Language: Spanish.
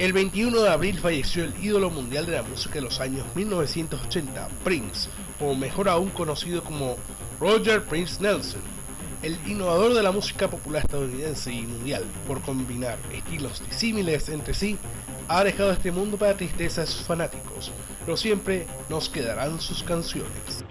El 21 de abril falleció el ídolo mundial de la música de los años 1980, Prince, o mejor aún conocido como Roger Prince Nelson, el innovador de la música popular estadounidense y mundial, por combinar estilos disímiles entre sí, ha dejado este mundo para tristeza de sus fanáticos, pero siempre nos quedarán sus canciones.